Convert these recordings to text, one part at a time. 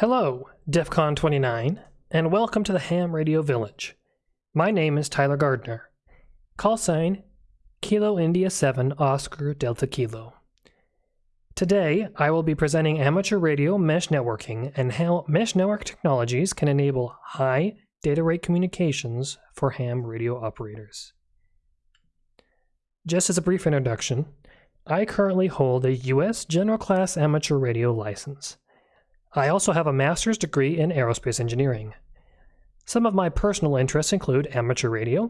Hello, DEF CON 29, and welcome to the Ham Radio Village. My name is Tyler Gardner. Call sign Kilo India 7 Oscar Delta Kilo. Today, I will be presenting amateur radio mesh networking and how mesh network technologies can enable high data rate communications for ham radio operators. Just as a brief introduction, I currently hold a U.S. General Class Amateur Radio license. I also have a master's degree in aerospace engineering. Some of my personal interests include amateur radio,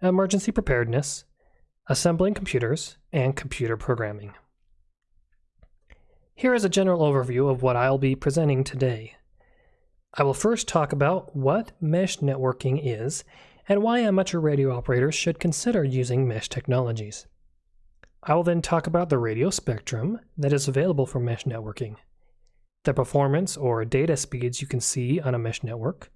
emergency preparedness, assembling computers, and computer programming. Here is a general overview of what I'll be presenting today. I will first talk about what mesh networking is and why amateur radio operators should consider using mesh technologies. I will then talk about the radio spectrum that is available for mesh networking the performance or data speeds you can see on a mesh network,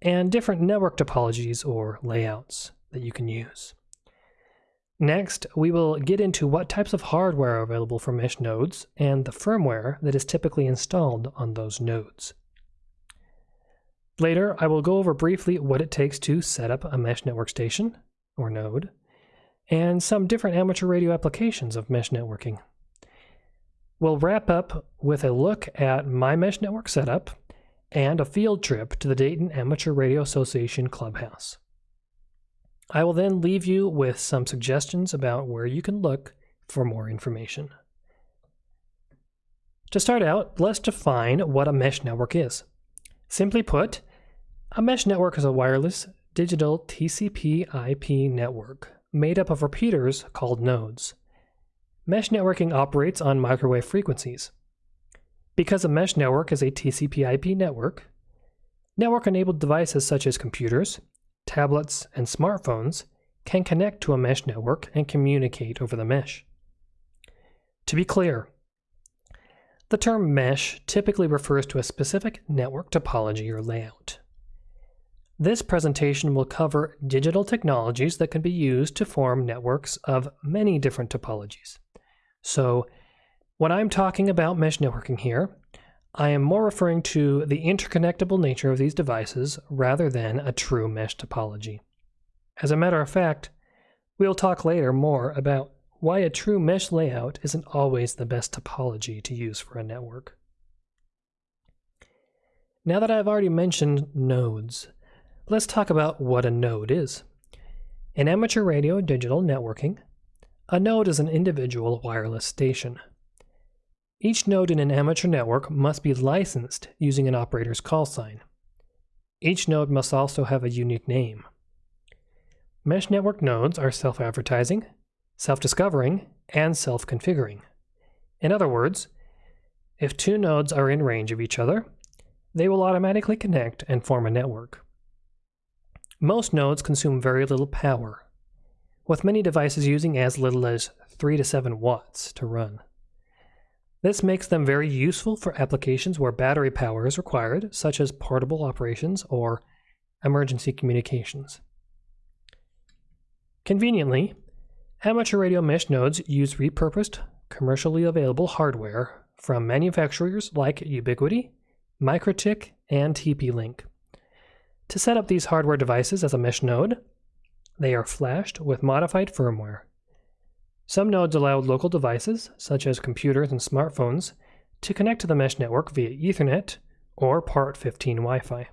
and different network topologies or layouts that you can use. Next, we will get into what types of hardware are available for mesh nodes and the firmware that is typically installed on those nodes. Later, I will go over briefly what it takes to set up a mesh network station, or node, and some different amateur radio applications of mesh networking. We'll wrap up with a look at my mesh network setup and a field trip to the Dayton Amateur Radio Association Clubhouse. I will then leave you with some suggestions about where you can look for more information. To start out, let's define what a mesh network is. Simply put, a mesh network is a wireless digital TCP IP network made up of repeaters called nodes. Mesh networking operates on microwave frequencies. Because a mesh network is a TCP IP network, network enabled devices such as computers, tablets, and smartphones can connect to a mesh network and communicate over the mesh. To be clear, the term mesh typically refers to a specific network topology or layout. This presentation will cover digital technologies that can be used to form networks of many different topologies. So when I'm talking about mesh networking here, I am more referring to the interconnectable nature of these devices rather than a true mesh topology. As a matter of fact, we'll talk later more about why a true mesh layout isn't always the best topology to use for a network. Now that I've already mentioned nodes, let's talk about what a node is. In amateur radio digital networking, a node is an individual wireless station. Each node in an amateur network must be licensed using an operator's call sign. Each node must also have a unique name. Mesh network nodes are self-advertising, self-discovering, and self-configuring. In other words, if two nodes are in range of each other, they will automatically connect and form a network. Most nodes consume very little power with many devices using as little as 3 to 7 watts to run. This makes them very useful for applications where battery power is required, such as portable operations or emergency communications. Conveniently, amateur radio mesh nodes use repurposed, commercially available hardware from manufacturers like Ubiquiti, MikroTik, and TP-Link. To set up these hardware devices as a mesh node, they are flashed with modified firmware. Some nodes allow local devices, such as computers and smartphones, to connect to the mesh network via Ethernet or Part 15 Wi-Fi.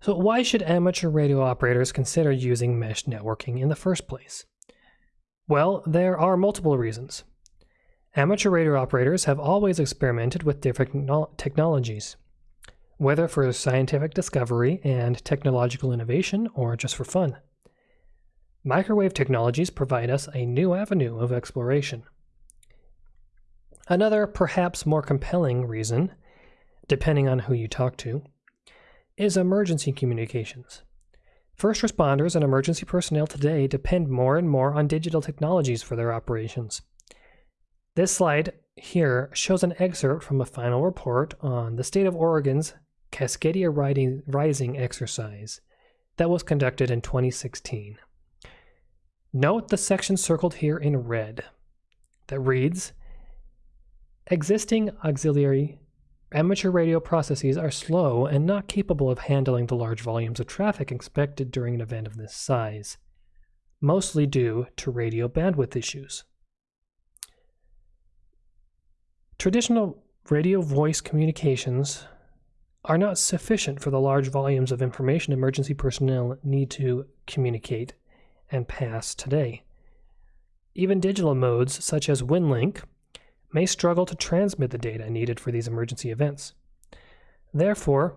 So why should amateur radio operators consider using mesh networking in the first place? Well, there are multiple reasons. Amateur radio operators have always experimented with different technologies whether for scientific discovery and technological innovation or just for fun. Microwave technologies provide us a new avenue of exploration. Another, perhaps more compelling reason, depending on who you talk to, is emergency communications. First responders and emergency personnel today depend more and more on digital technologies for their operations. This slide here shows an excerpt from a final report on the state of Oregon's Cascadia Rising exercise that was conducted in 2016. Note the section circled here in red that reads Existing auxiliary amateur radio processes are slow and not capable of handling the large volumes of traffic expected during an event of this size, mostly due to radio bandwidth issues. Traditional radio voice communications are not sufficient for the large volumes of information emergency personnel need to communicate and pass today. Even digital modes such as WinLink may struggle to transmit the data needed for these emergency events. Therefore,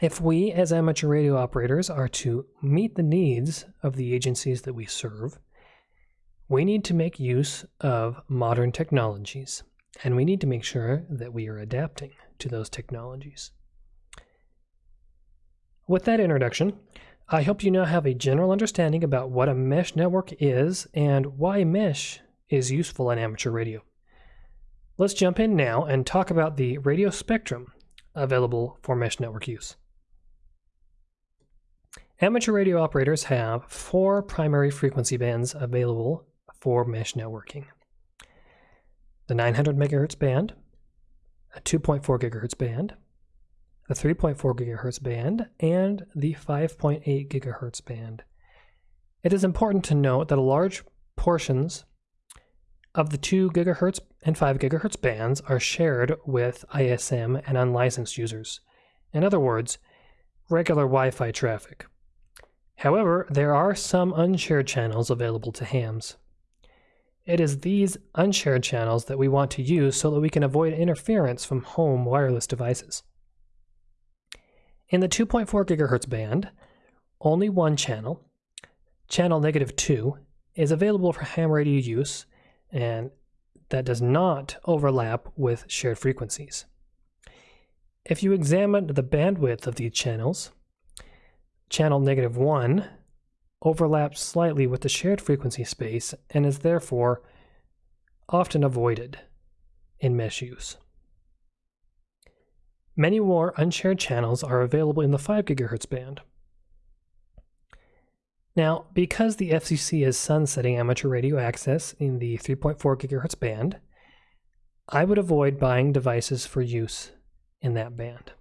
if we as amateur radio operators are to meet the needs of the agencies that we serve, we need to make use of modern technologies, and we need to make sure that we are adapting to those technologies. With that introduction, I hope you now have a general understanding about what a mesh network is and why mesh is useful in amateur radio. Let's jump in now and talk about the radio spectrum available for mesh network use. Amateur radio operators have four primary frequency bands available for mesh networking. The 900 MHz band, a 2.4 GHz band, the 3.4 GHz band, and the 5.8 GHz band. It is important to note that large portions of the 2 GHz and 5 GHz bands are shared with ISM and unlicensed users. In other words, regular Wi-Fi traffic. However, there are some unshared channels available to hams. It is these unshared channels that we want to use so that we can avoid interference from home wireless devices. In the 2.4 gigahertz band, only one channel, channel negative 2, is available for ham radio use and that does not overlap with shared frequencies. If you examine the bandwidth of these channels, channel negative 1 overlaps slightly with the shared frequency space and is therefore often avoided in mesh use. Many more unshared channels are available in the 5 GHz band. Now, because the FCC is sunsetting amateur radio access in the 3.4 GHz band, I would avoid buying devices for use in that band.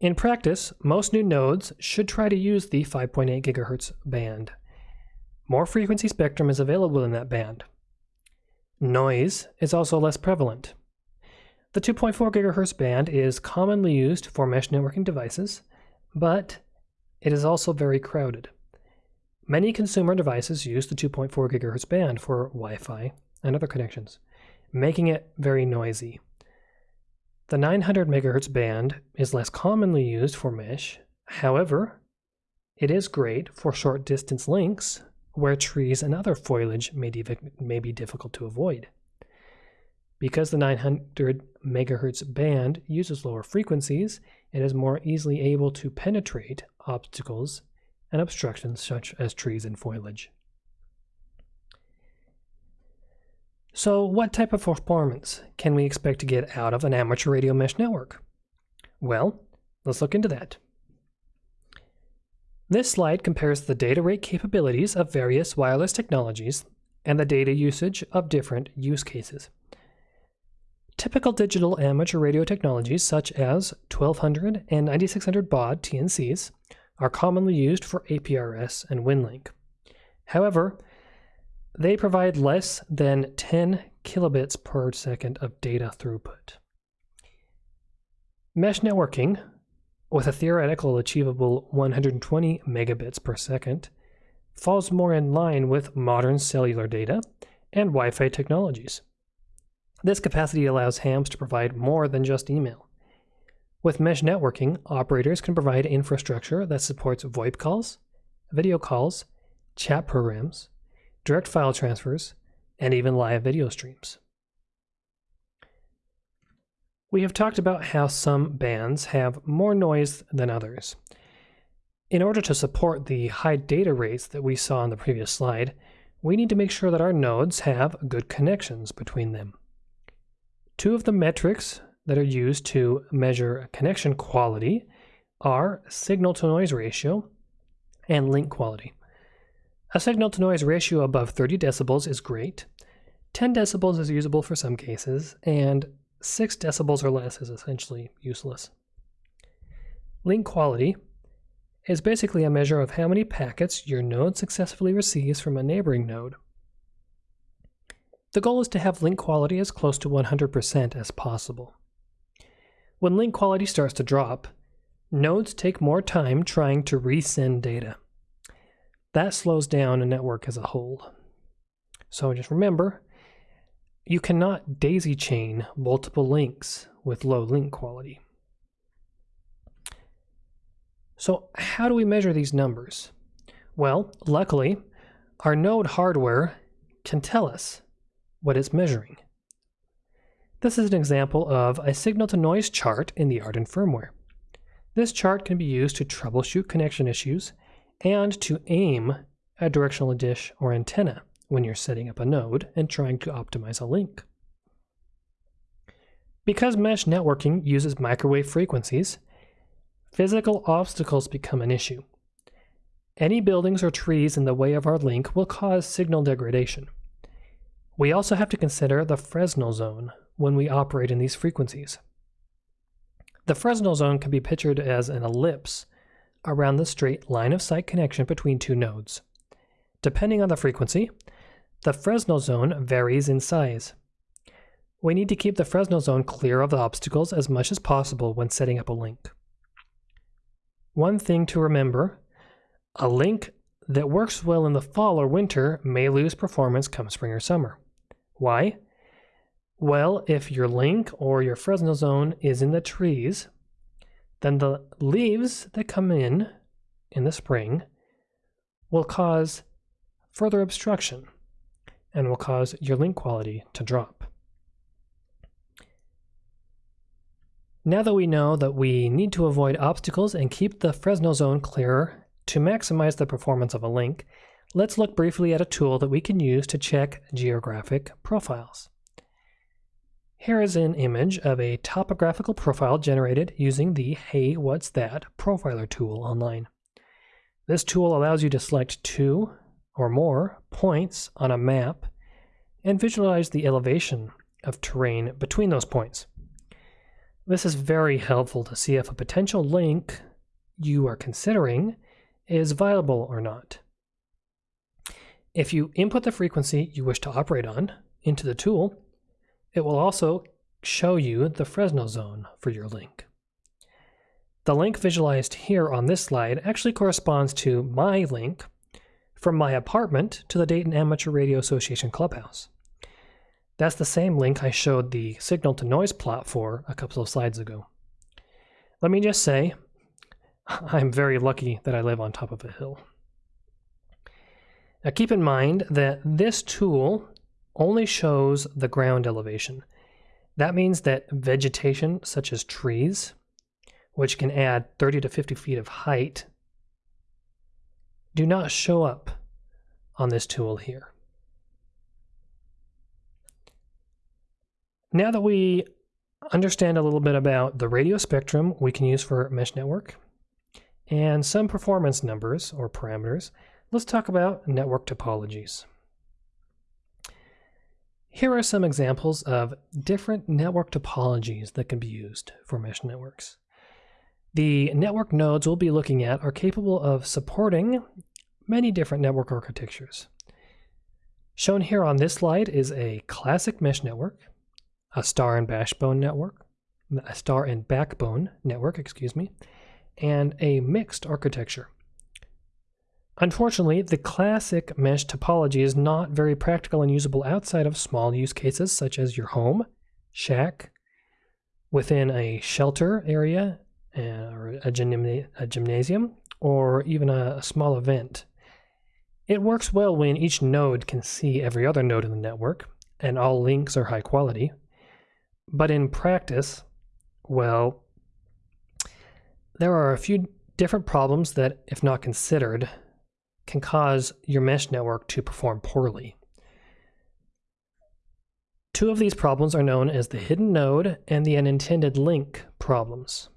In practice, most new nodes should try to use the 5.8 GHz band. More frequency spectrum is available in that band. Noise is also less prevalent. The 2.4 GHz band is commonly used for mesh networking devices, but it is also very crowded. Many consumer devices use the 2.4 GHz band for Wi-Fi and other connections, making it very noisy. The 900 MHz band is less commonly used for mesh. However, it is great for short distance links where trees and other foliage may, may be difficult to avoid. Because the 900 MHz band uses lower frequencies, it is more easily able to penetrate obstacles and obstructions such as trees and foliage. So what type of performance can we expect to get out of an amateur radio mesh network? Well, let's look into that. This slide compares the data rate capabilities of various wireless technologies and the data usage of different use cases. Typical digital amateur radio technologies such as 1200 and 9600 baud TNCs are commonly used for APRS and WinLink. However, they provide less than 10 kilobits per second of data throughput. Mesh networking, with a theoretical achievable 120 megabits per second, falls more in line with modern cellular data and Wi-Fi technologies. This capacity allows hams to provide more than just email. With mesh networking, operators can provide infrastructure that supports VoIP calls, video calls, chat programs, direct file transfers, and even live video streams. We have talked about how some bands have more noise than others. In order to support the high data rates that we saw in the previous slide, we need to make sure that our nodes have good connections between them. Two of the metrics that are used to measure connection quality are signal to noise ratio and link quality. A signal to noise ratio above 30 decibels is great. 10 decibels is usable for some cases, and 6 decibels or less is essentially useless. Link quality is basically a measure of how many packets your node successfully receives from a neighboring node. The goal is to have link quality as close to 100% as possible. When link quality starts to drop, nodes take more time trying to resend data. That slows down a network as a whole. So just remember, you cannot daisy chain multiple links with low link quality. So how do we measure these numbers? Well, luckily, our node hardware can tell us what it's measuring. This is an example of a signal-to-noise chart in the AREDN firmware. This chart can be used to troubleshoot connection issues and to aim a directional dish or antenna when you're setting up a node and trying to optimize a link. Because mesh networking uses microwave frequencies, physical obstacles become an issue. Any buildings or trees in the way of our link will cause signal degradation. We also have to consider the Fresnel zone when we operate in these frequencies. The Fresnel zone can be pictured as an ellipse around the straight line of sight connection between two nodes. Depending on the frequency, the Fresnel zone varies in size. We need to keep the Fresnel zone clear of the obstacles as much as possible when setting up a link. One thing to remember, a link that works well in the fall or winter may lose performance come spring or summer. Why? Well, if your link or your Fresnel zone is in the trees, then the leaves that come in in the spring will cause further obstruction and will cause your link quality to drop. Now that we know that we need to avoid obstacles and keep the Fresnel zone clear to maximize the performance of a link, let's look briefly at a tool that we can use to check geographic profiles. Here is an image of a topographical profile generated using the Hey What's That profiler tool online. This tool allows you to select two or more points on a map and visualize the elevation of terrain between those points. This is very helpful to see if a potential link you are considering is viable or not. If you input the frequency you wish to operate on into the tool, it will also show you the Fresnel zone for your link. The link visualized here on this slide actually corresponds to my link from my apartment to the Dayton Amateur Radio Association clubhouse. That's the same link I showed the signal to noise plot for a couple of slides ago. Let me just say, I'm very lucky that I live on top of a hill. Now keep in mind that this tool only shows the ground elevation. That means that vegetation such as trees, which can add 30 to 50 feet of height do not show up on this tool here. Now that we understand a little bit about the radio spectrum we can use for mesh network and some performance numbers or parameters, let's talk about network topologies. Here are some examples of different network topologies that can be used for mesh networks. The network nodes we'll be looking at are capable of supporting many different network architectures. Shown here on this slide is a classic mesh network, a star and backbone network, a star and backbone network, excuse me, and a mixed architecture. Unfortunately, the classic mesh topology is not very practical and usable outside of small use cases such as your home, shack, within a shelter area, uh, or a, a, gymnasium, or even a, a small event. It works well when each node can see every other node in the network, and all links are high quality. But in practice, well, there are a few different problems that, if not considered, can cause your mesh network to perform poorly. Two of these problems are known as the hidden node and the unintended link problems.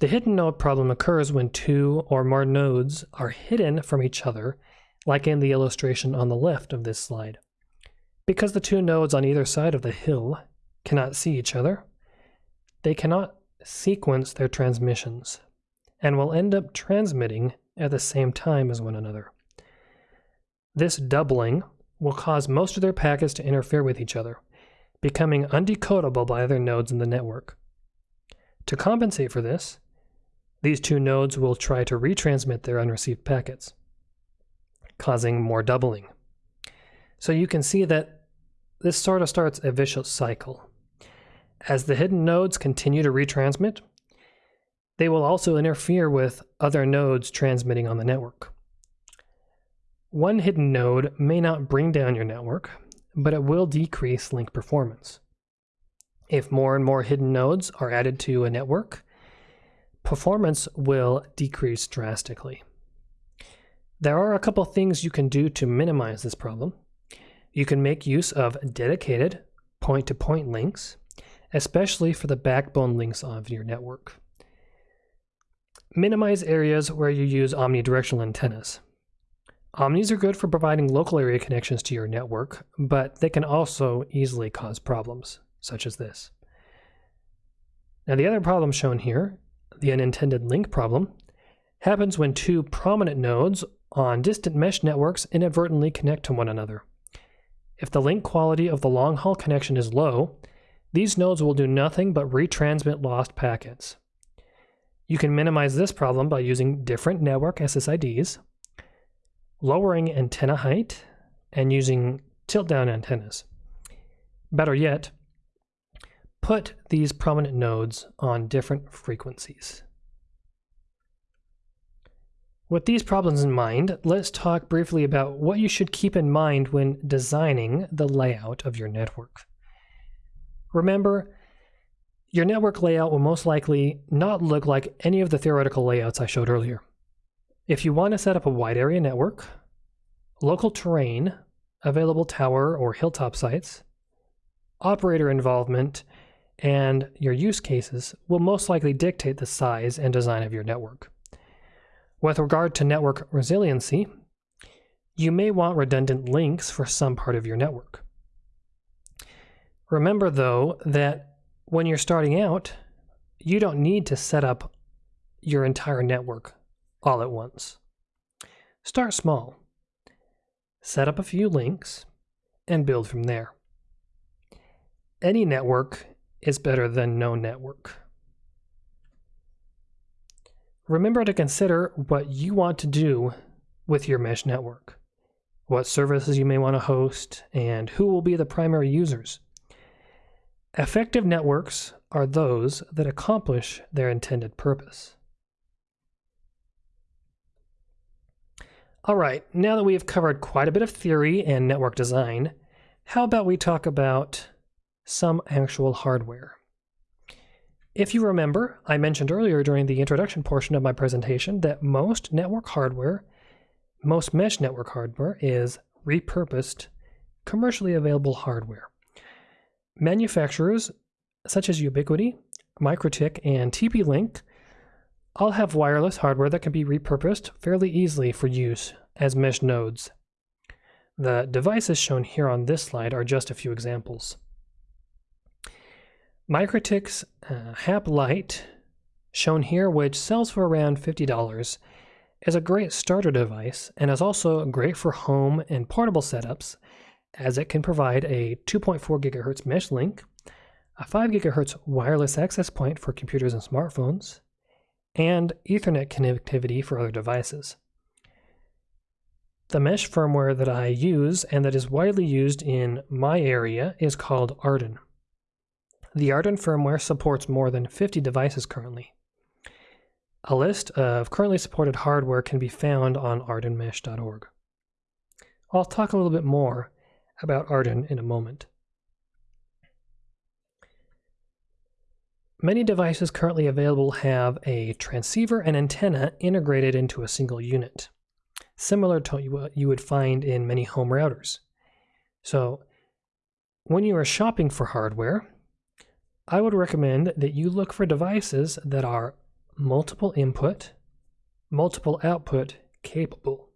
The hidden node problem occurs when two or more nodes are hidden from each other, like in the illustration on the left of this slide. Because the two nodes on either side of the hill cannot see each other, they cannot sequence their transmissions and will end up transmitting at the same time as one another. This doubling will cause most of their packets to interfere with each other, becoming undecodable by other nodes in the network. To compensate for this, these two nodes will try to retransmit their unreceived packets, causing more doubling. So you can see that this sort of starts a vicious cycle. As the hidden nodes continue to retransmit, they will also interfere with other nodes transmitting on the network. One hidden node may not bring down your network, but it will decrease link performance. If more and more hidden nodes are added to a network, performance will decrease drastically. There are a couple things you can do to minimize this problem. You can make use of dedicated point to point links, especially for the backbone links of your network. Minimize areas where you use omnidirectional antennas. Omnis are good for providing local area connections to your network, but they can also easily cause problems, such as this. Now the other problem shown here, the unintended link problem, happens when two prominent nodes on distant mesh networks inadvertently connect to one another. If the link quality of the long haul connection is low, these nodes will do nothing but retransmit lost packets. You can minimize this problem by using different network SSIDs, lowering antenna height, and using tilt down antennas. Better yet, put these prominent nodes on different frequencies. With these problems in mind, let's talk briefly about what you should keep in mind when designing the layout of your network. Remember, your network layout will most likely not look like any of the theoretical layouts I showed earlier. If you want to set up a wide area network, local terrain, available tower or hilltop sites, operator involvement, and your use cases will most likely dictate the size and design of your network. With regard to network resiliency, you may want redundant links for some part of your network. Remember, though, that when you're starting out, you don't need to set up your entire network all at once. Start small. Set up a few links and build from there. Any network is better than no network. Remember to consider what you want to do with your mesh network, what services you may want to host, and who will be the primary users. Effective networks are those that accomplish their intended purpose. All right, now that we have covered quite a bit of theory and network design, how about we talk about some actual hardware? If you remember, I mentioned earlier during the introduction portion of my presentation that most network hardware, most mesh network hardware, is repurposed, commercially available hardware. Manufacturers such as Ubiquiti, MikroTik, and TP-Link all have wireless hardware that can be repurposed fairly easily for use as mesh nodes. The devices shown here on this slide are just a few examples. MikroTik's uh, HAP Lite, shown here, which sells for around $50, is a great starter device and is also great for home and portable setups as it can provide a 2.4 gigahertz mesh link, a 5 gigahertz wireless access point for computers and smartphones, and Ethernet connectivity for other devices. The mesh firmware that I use and that is widely used in my area is called AREDN. The AREDN firmware supports more than 50 devices currently. A list of currently supported hardware can be found on arednmesh.org. I'll talk a little bit more about AREDN in a moment. Many devices currently available have a transceiver and antenna integrated into a single unit, similar to what you would find in many home routers. So, when you are shopping for hardware, I would recommend that you look for devices that are multiple input, multiple output capable.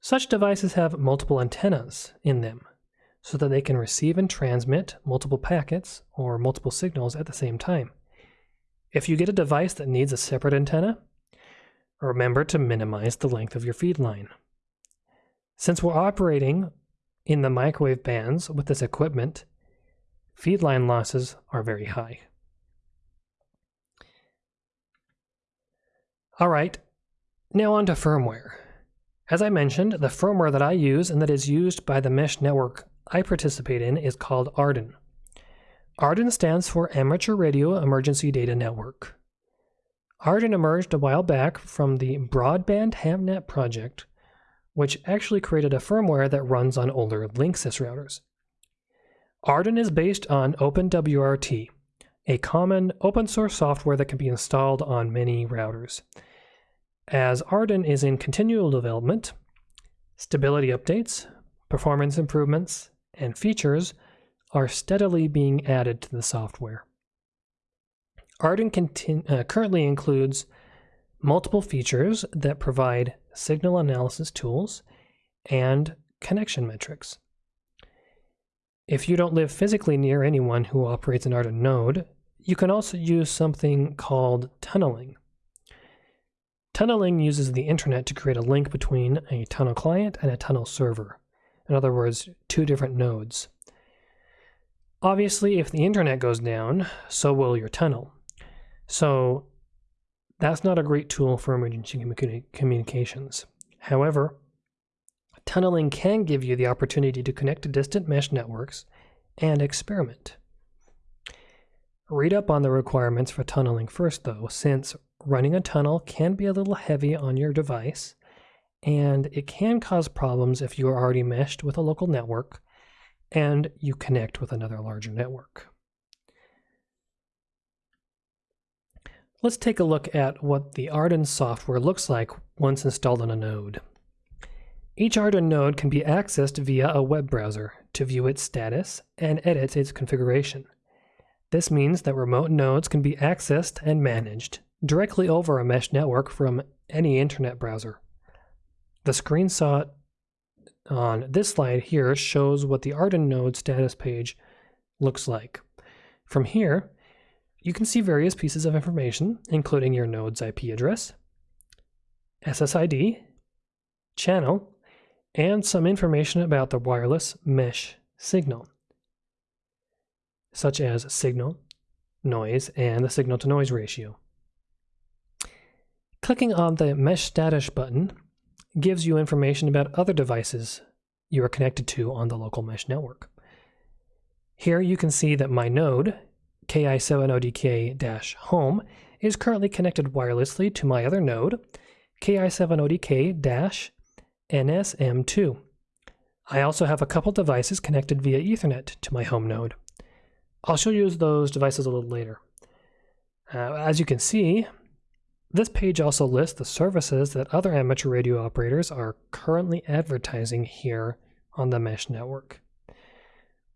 Such devices have multiple antennas in them, so that they can receive and transmit multiple packets or multiple signals at the same time. If you get a device that needs a separate antenna, remember to minimize the length of your feed line. Since we're operating in the microwave bands with this equipment, feed line losses are very high. All right, now on to firmware. As I mentioned, the firmware that I use and that is used by the mesh network I participate in is called AREDN. AREDN stands for Amateur Radio Emergency Data Network. AREDN emerged a while back from the Broadband HamNet project, which actually created a firmware that runs on older Linksys routers. AREDN is based on OpenWRT, a common open source software that can be installed on many routers. As AREDN is in continual development, stability updates, performance improvements, and features are steadily being added to the software. AREDN uh, currently includes multiple features that provide signal analysis tools and connection metrics. If you don't live physically near anyone who operates an AREDN node, you can also use something called tunneling. Tunneling uses the internet to create a link between a tunnel client and a tunnel server. In other words, two different nodes. Obviously, if the internet goes down, so will your tunnel. So that's not a great tool for emergency communications. However, tunneling can give you the opportunity to connect to distant mesh networks and experiment. Read up on the requirements for tunneling first, though, since running a tunnel can be a little heavy on your device, and it can cause problems if you are already meshed with a local network and you connect with another larger network. Let's take a look at what the AREDN software looks like once installed on a node. Each AREDN node can be accessed via a web browser to view its status and edit its configuration. This means that remote nodes can be accessed and managed directly over a mesh network from any internet browser. The screenshot on this slide here shows what the AREDN node status page looks like. From here, you can see various pieces of information, including your node's IP address, SSID, channel, and some information about the wireless mesh signal, such as signal, noise, and the signal to noise ratio. Clicking on the Mesh Status button gives you information about other devices you are connected to on the local mesh network. Here you can see that my node, KI7ODK-home, is currently connected wirelessly to my other node, KI7ODK-NSM2. I also have a couple devices connected via Ethernet to my home node. I'll show you those devices a little later. Uh, as you can see, this page also lists the services that other amateur radio operators are currently advertising here on the mesh network.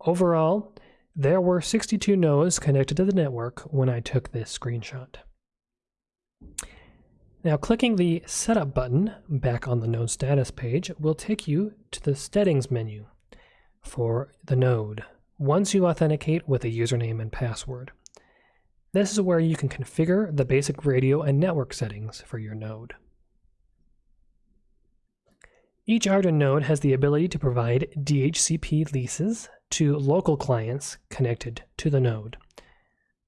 Overall, there were 62 nodes connected to the network when I took this screenshot. Now clicking the Setup button back on the node status page will take you to the settings menu for the node once you authenticate with a username and password. This is where you can configure the basic radio and network settings for your node. Each AREDN node has the ability to provide DHCP leases to local clients connected to the node.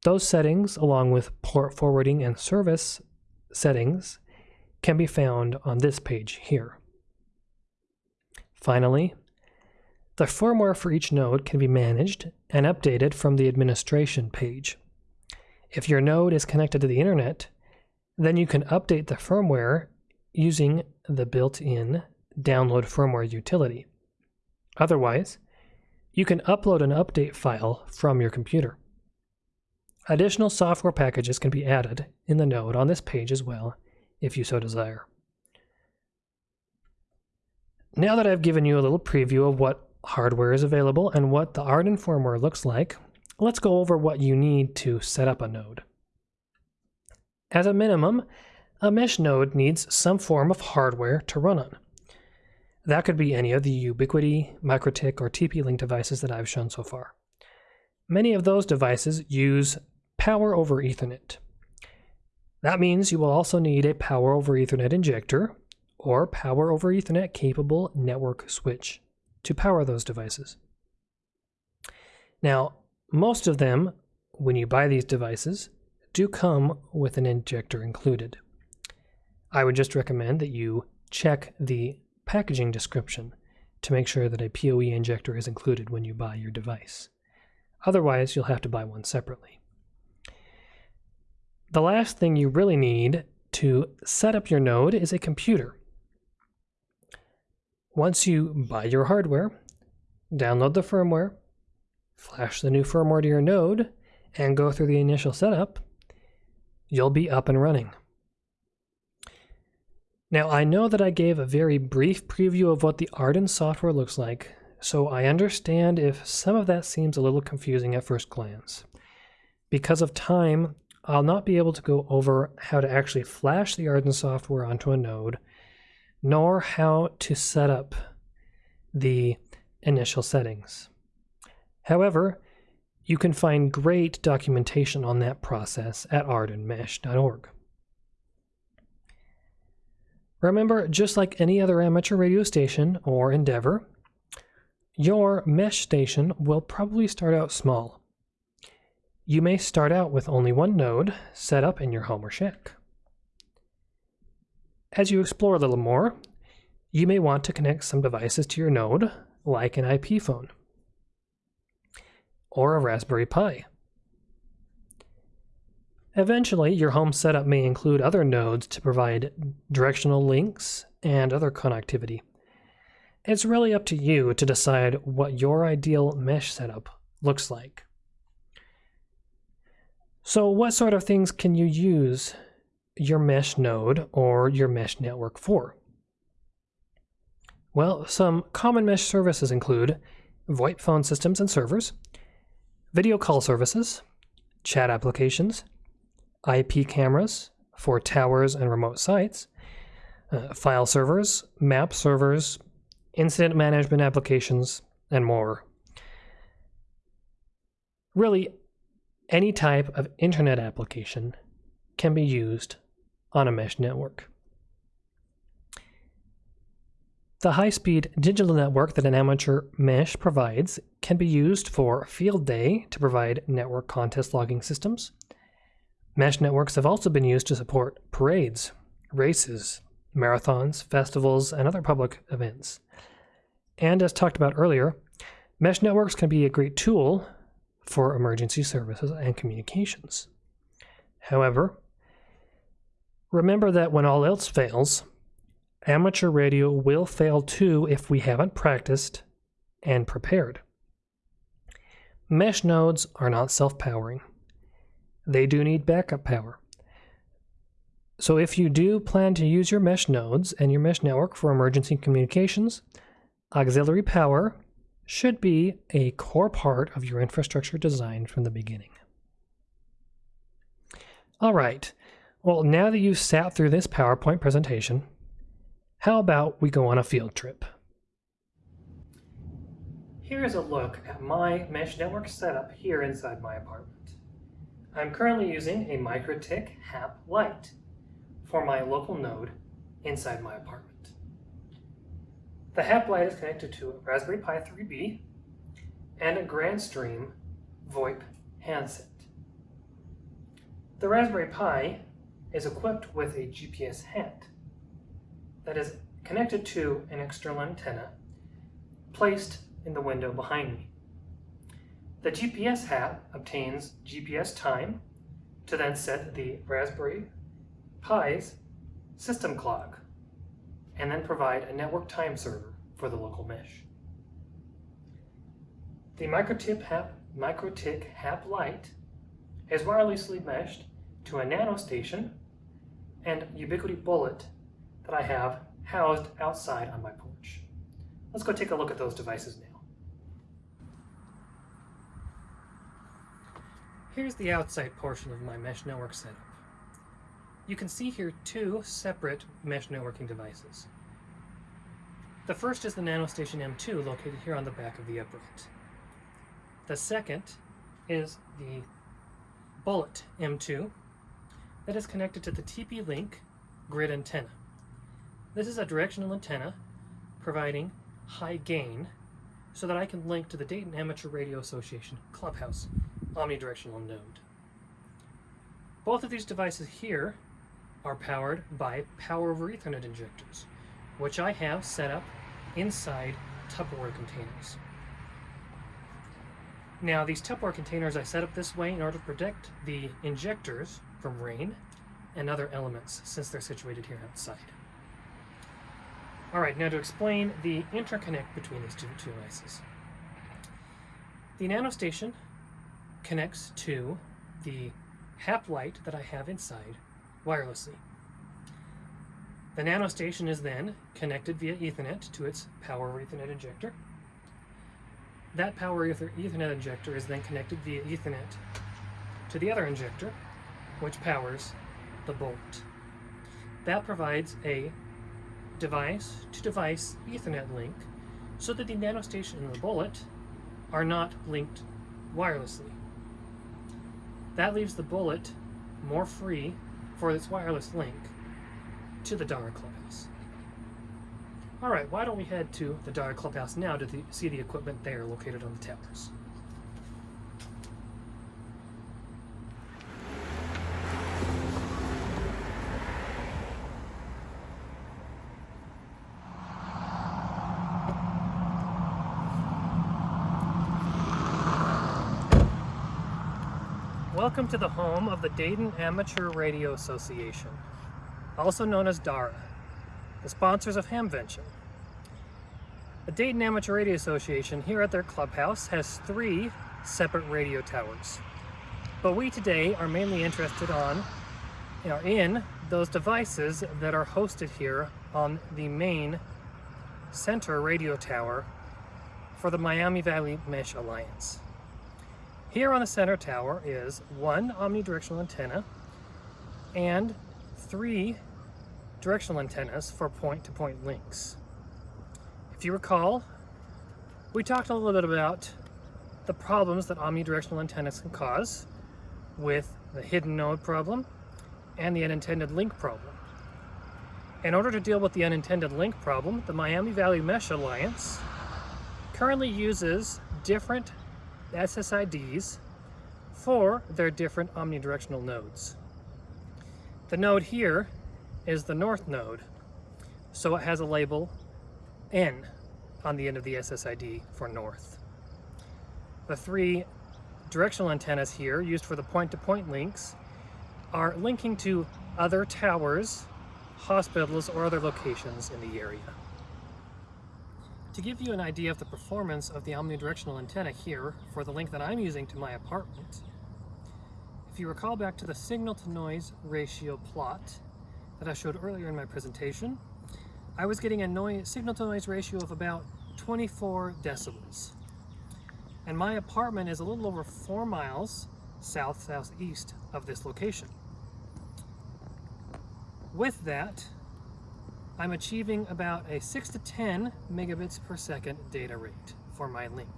Those settings, along with port forwarding and service settings, can be found on this page here. Finally, the firmware for each node can be managed and updated from the administration page. If your node is connected to the internet, then you can update the firmware using the built-in download firmware utility. Otherwise, you can upload an update file from your computer. Additional software packages can be added in the node on this page as well, if you so desire. Now that I've given you a little preview of what hardware is available and what the AREDN firmware looks like, let's go over what you need to set up a node. As a minimum, a mesh node needs some form of hardware to run on. That could be any of the Ubiquiti, MikroTik, or TP-Link devices that I've shown so far. Many of those devices use power over Ethernet. That means you will also need a power over Ethernet injector or power over Ethernet capable network switch to power those devices. Now, most of them, when you buy these devices, do come with an injector included. I would just recommend that you check the packaging description to make sure that a PoE injector is included when you buy your device. Otherwise, you'll have to buy one separately. The last thing you really need to set up your node is a computer. Once you buy your hardware, download the firmware, flash the new firmware to your node, and go through the initial setup, you'll be up and running. Now, I know that I gave a very brief preview of what the AREDN software looks like, so I understand if some of that seems a little confusing at first glance. Because of time, I'll not be able to go over how to actually flash the AREDN software onto a node, nor how to set up the initial settings. However, you can find great documentation on that process at arednmesh.org. Remember, just like any other amateur radio station or endeavor, your mesh station will probably start out small. You may start out with only one node set up in your home or shack. As you explore a little more, you may want to connect some devices to your node, like an IP phone or a Raspberry Pi. Eventually, your home setup may include other nodes to provide directional links and other connectivity. It's really up to you to decide what your ideal mesh setup looks like. So what sort of things can you use your mesh node or your mesh network for? Well, some common mesh services include VoIP phone systems and servers, video call services, chat applications, IP cameras for towers and remote sites, uh, file servers, map servers, incident management applications, and more. Really, any type of internet application can be used on a mesh network. The high-speed digital network that an amateur mesh provides can be used for field day to provide network contest logging systems. Mesh networks have also been used to support parades, races, marathons, festivals, and other public events. And as talked about earlier, mesh networks can be a great tool for emergency services and communications. However, remember that when all else fails, amateur radio will fail too if we haven't practiced and prepared. Mesh nodes are not self-powering. They do need backup power. So if you do plan to use your mesh nodes and your mesh network for emergency communications, auxiliary power should be a core part of your infrastructure design from the beginning. All right, well, now that you've sat through this PowerPoint presentation, how about we go on a field trip? Here's a look at my mesh network setup here inside my apartment. I'm currently using a MikroTik HAP Lite for my local node inside my apartment. The HAP Lite is connected to a Raspberry Pi 3B and a Grandstream VoIP handset. The Raspberry Pi is equipped with a GPS hat that is connected to an external antenna placed in the window behind me. The GPS hat obtains GPS time to then set the Raspberry Pi's system clock and then provide a network time server for the local mesh. The MikroTik HAP, MikroTik HAP Lite is wirelessly meshed to a nano station and Ubiquiti Bullet that I have housed outside on my porch. Let's go take a look at those devices now. Here's the outside portion of my mesh network setup. You can see here two separate mesh networking devices. The first is the NanoStation M2 located here on the back of the upright. The second is the Bullet M2 that is connected to the TP-Link grid antenna. This is a directional antenna providing high gain so that I can link to the Dayton Amateur Radio Association Clubhouse omnidirectional node. Both of these devices here are powered by power over Ethernet injectors, which I have set up inside Tupperware containers. Now these Tupperware containers I set up this way in order to protect the injectors from rain and other elements since they're situated here outside. Alright, now to explain the interconnect between these two, devices. The NanoStation connects to the hAP lite that I have inside wirelessly. The NanoStation is then connected via Ethernet to its power Ethernet injector. That power Ethernet injector is then connected via Ethernet to the other injector, which powers the bolt. That provides a device-to-device -device Ethernet link so that the NanoStation and the bullet are not linked wirelessly. That leaves the bullet more free for its wireless link to the DARA Clubhouse. Alright, why don't we head to the DARA Clubhouse now to the, see the equipment there located on the towers. Welcome to the home of the Dayton Amateur Radio Association, also known as DARA, the sponsors of Hamvention. The Dayton Amateur Radio Association here at their clubhouse has three separate radio towers. But we today are mainly interested on, know, in those devices that are hosted here on the main center radio tower for the Miami Valley Mesh Alliance. Here on the center tower is one omnidirectional antenna and three directional antennas for point-to-point -point links. If you recall, we talked a little bit about the problems that omnidirectional antennas can cause with the hidden node problem and the unintended link problem. In order to deal with the unintended link problem, the Miami Valley Mesh Alliance currently uses different SSIDs for their different omnidirectional nodes. The node here is the north node, so it has a label N on the end of the SSID for north. The three directional antennas here used for the point-to-point -point links are linking to other towers, hospitals, or other locations in the area. To give you an idea of the performance of the omnidirectional antenna here for the link that I'm using to my apartment, if you recall back to the signal to noise ratio plot that I showed earlier in my presentation, I was getting a signal to noise ratio of about 24 decibels. And my apartment is a little over four miles south-southeast of this location. With that, I'm achieving about a 6 to 10 megabits per second data rate for my link.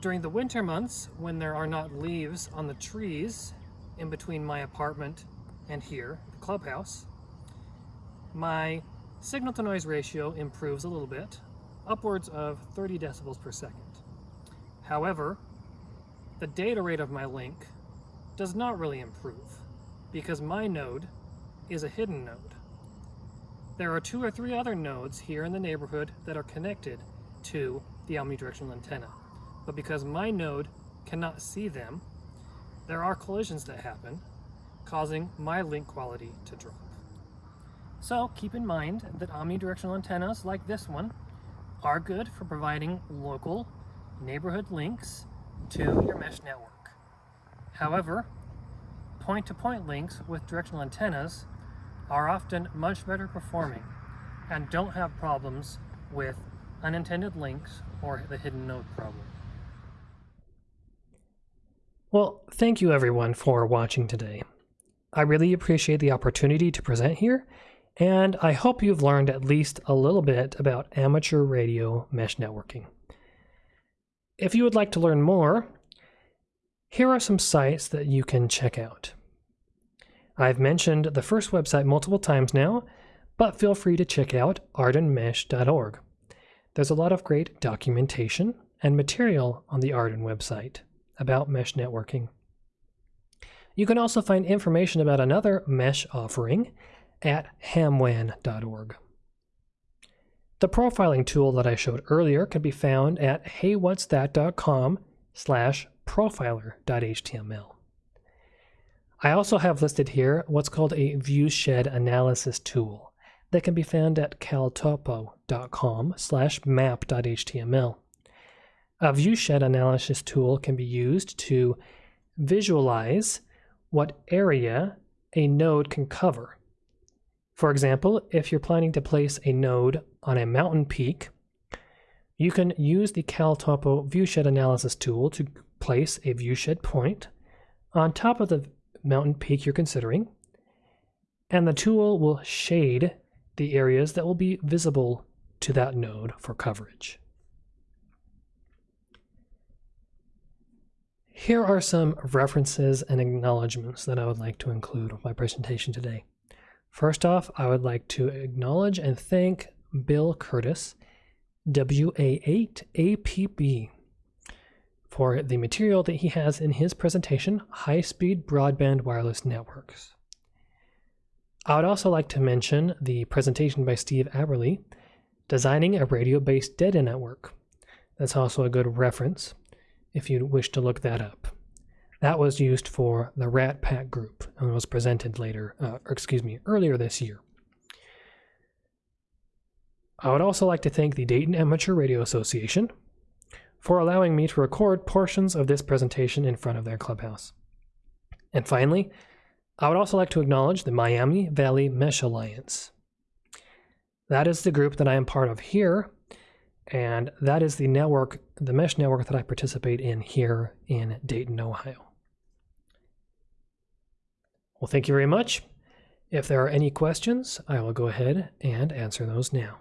During the winter months, when there are not leaves on the trees in between my apartment and here, the clubhouse, my signal to noise ratio improves a little bit, upwards of 30 decibels per second. However, the data rate of my link does not really improve because my node is a hidden node. There are two or three other nodes here in the neighborhood that are connected to the omnidirectional antenna. But because my node cannot see them, there are collisions that happen, causing my link quality to drop. So keep in mind that omnidirectional antennas like this one are good for providing local neighborhood links to your mesh network. However, point-to-point -point links with directional antennas are often much better performing and don't have problems with unintended links or the hidden node problem. Well, thank you everyone for watching today. I really appreciate the opportunity to present here, and I hope you've learned at least a little bit about amateur radio mesh networking. If you would like to learn more, here are some sites that you can check out. I've mentioned the first website multiple times now, but feel free to check out arednmesh.org. There's a lot of great documentation and material on the AREDN website about mesh networking. You can also find information about another mesh offering at hamwan.org. The profiling tool that I showed earlier can be found at heywhatsthat.com slash profiler.html. I also have listed here what's called a viewshed analysis tool that can be found at caltopo.com slash map.html. A viewshed analysis tool can be used to visualize what area a node can cover for example, if you're planning to place a node on a mountain peak, you can use the CalTopo viewshed analysis tool to place a viewshed point on top of the mountain peak you're considering, and the tool will shade the areas that will be visible to that node for coverage. Here are some references and acknowledgments that I would like to include with my presentation today. First off, I would like to acknowledge and thank Bill Curtis, WA8APB, for the material that he has in his presentation, High Speed Broadband Wireless Networks. I would also like to mention the presentation by Steve Aberle, Designing a Radio-Based Data Network. That's also a good reference if you wish to look that up. That was used for the RATPAC group and was presented later, uh, or excuse me, earlier this year. I would also like to thank the Dayton Amateur Radio Association for allowing me to record portions of this presentation in front of their clubhouse. And finally, I would also like to acknowledge the Miami Valley Mesh Alliance. That is the group that I am part of here, and that is the network, the mesh network that I participate in here in Dayton, Ohio. Well, thank you very much. If there are any questions, I will go ahead and answer those now.